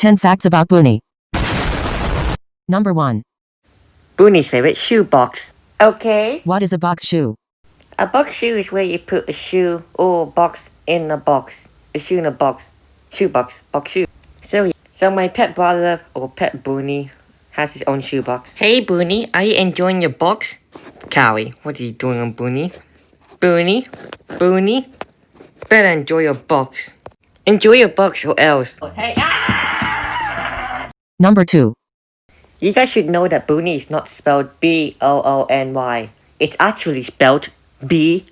10 facts about Booney. Number 1. Booney's favorite shoe box. Okay. What is a box shoe? A box shoe is where you put a shoe or box in a box. A shoe in a box. Shoe box. Box shoe. So, so my pet brother or pet Booney has his own shoe box. Hey Booney, are you enjoying your box? Cowie, what are you doing on Booney? Booney? Booney? Better enjoy your box. Enjoy your box or else. Oh, hey, ah. Number 2. You guys should know that Booney is not spelled B-O-O-N-Y. It's actually spelled B-O-O-N-Y.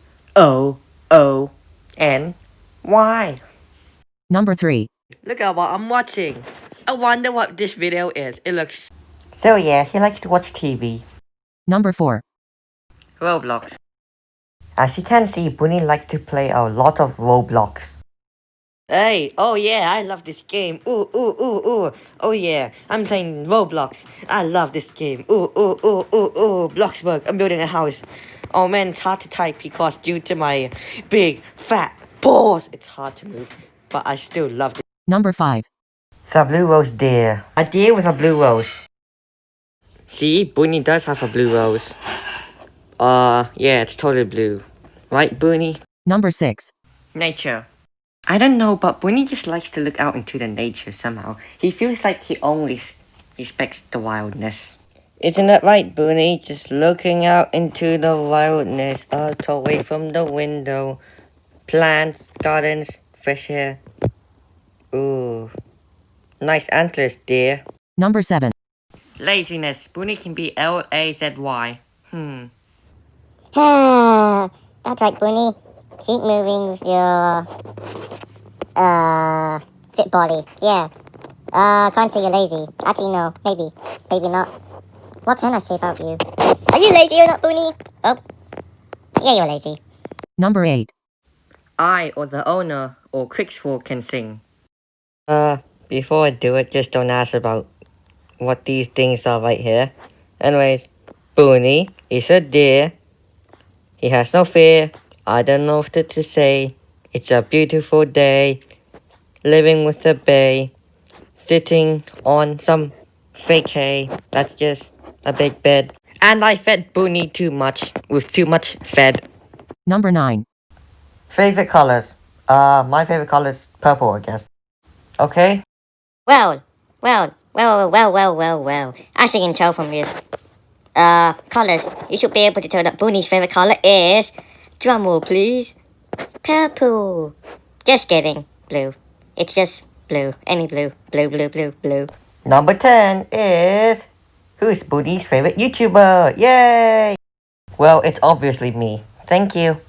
Number 3. Look at what I'm watching. I wonder what this video is. It looks... So yeah, he likes to watch TV. Number 4. Roblox. As you can see, Booney likes to play a lot of Roblox. Hey, oh yeah, I love this game. Ooh, ooh, ooh, ooh. Oh yeah, I'm playing Roblox. I love this game. Ooh, ooh, ooh, ooh, ooh. Bloxburg, I'm building a house. Oh man, it's hard to type because due to my big, fat balls, it's hard to move. But I still love it. Number 5. It's a blue rose deer. A deer with a blue rose. See, Booney does have a blue rose. Uh, yeah, it's totally blue. Right, Booney? Number 6. Nature. I don't know, but Booney just likes to look out into the nature somehow. He feels like he only respects the wildness. Isn't that right, Booney? Just looking out into the wildness, out away from the window. Plants, gardens, fresh air. Ooh. Nice antlers, dear. Number 7. Laziness. Booney can be L-A-Z-Y. Hmm. That's right, Booney. Keep moving with your uh fit body. Yeah. Uh can't say you're lazy. Actually no, maybe. Maybe not. What can I say about you? Are you lazy or not, Boony? Oh. Yeah, you're lazy. Number 8. I or the owner or Crixford can sing. Uh, before I do it, just don't ask about what these things are right here. Anyways, Boony is a deer. He has no fear. I don't know what to say. It's a beautiful day. Living with the bay. Sitting on some fake hay. That's just a big bed. And I fed Booney too much. With too much fed. Number 9. Favorite colors? Uh, my favorite color is purple, I guess. Okay? Well, well, well, well, well, well, well. As you can tell from this, uh, colors, you should be able to tell that Booney's favorite color is, drumroll please, purple. Just kidding, blue. It's just blue, any blue, blue, blue, blue, blue. Number 10 is... Who's Booty's favorite YouTuber? Yay! Well, it's obviously me. Thank you.